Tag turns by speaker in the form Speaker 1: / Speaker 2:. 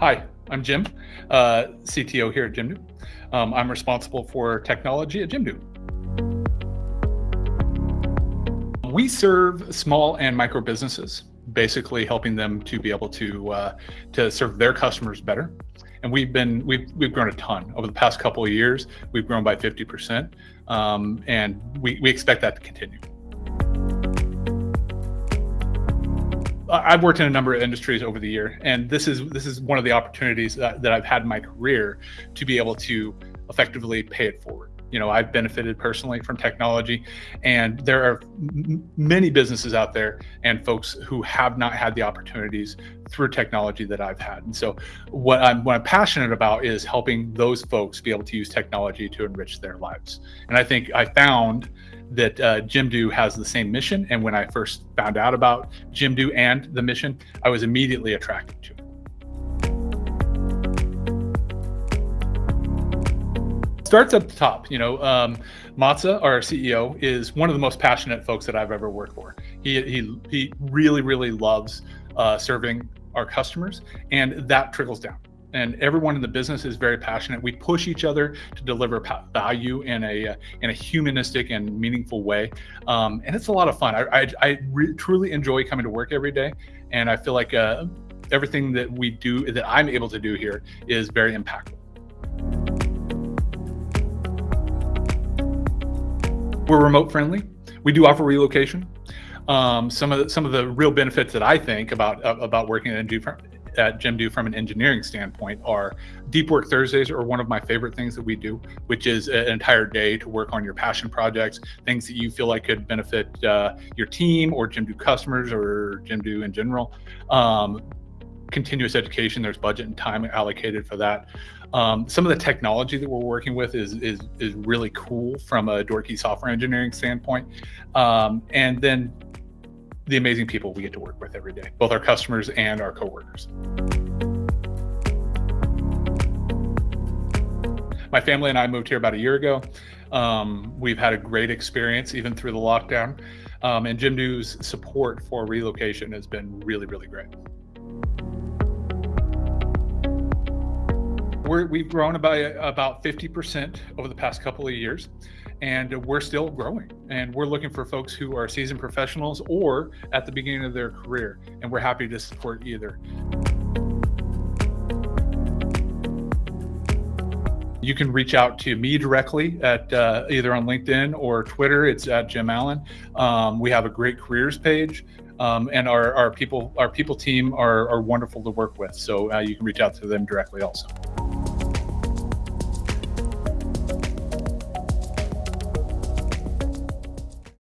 Speaker 1: Hi, I'm Jim, uh, CTO here at Jimdo. Um, I'm responsible for technology at Jimdo. We serve small and micro businesses, basically helping them to be able to uh, to serve their customers better. And we've been we've we've grown a ton over the past couple of years. We've grown by 50%, um, and we we expect that to continue. I've worked in a number of industries over the year, and this is this is one of the opportunities that, that I've had in my career to be able to effectively pay it forward. You know, I've benefited personally from technology, and there are many businesses out there and folks who have not had the opportunities through technology that I've had. And so, what I'm what I'm passionate about is helping those folks be able to use technology to enrich their lives. And I think I found that uh, Jimdo has the same mission. And when I first found out about Jimdo and the mission, I was immediately attracted to it. Starts at the top, you know, um, Matza, our CEO, is one of the most passionate folks that I've ever worked for. He, he, he really, really loves uh, serving our customers, and that trickles down and everyone in the business is very passionate. We push each other to deliver value in a uh, in a humanistic and meaningful way, um, and it's a lot of fun. I I, I truly enjoy coming to work every day, and I feel like uh, everything that we do that I'm able to do here is very impactful. We're remote friendly. We do offer relocation. Um, some of the, some of the real benefits that I think about uh, about working in at Jimdo from an engineering standpoint are Deep Work Thursdays are one of my favorite things that we do, which is an entire day to work on your passion projects, things that you feel like could benefit uh, your team or Jimdo customers or Jimdo in general. Um, continuous education, there's budget and time allocated for that. Um, some of the technology that we're working with is, is, is really cool from a Dorky software engineering standpoint. Um, and then the amazing people we get to work with every day, both our customers and our coworkers. My family and I moved here about a year ago. Um, we've had a great experience even through the lockdown. Um, and Jimdo's support for relocation has been really, really great. We have grown by about 50% over the past couple of years and we're still growing and we're looking for folks who are seasoned professionals or at the beginning of their career and we're happy to support either You can reach out to me directly at uh, either on LinkedIn or Twitter. It's at Jim Allen. Um, we have a great careers page, um, and our, our people our people team are, are wonderful to work with. So uh, you can reach out to them directly also.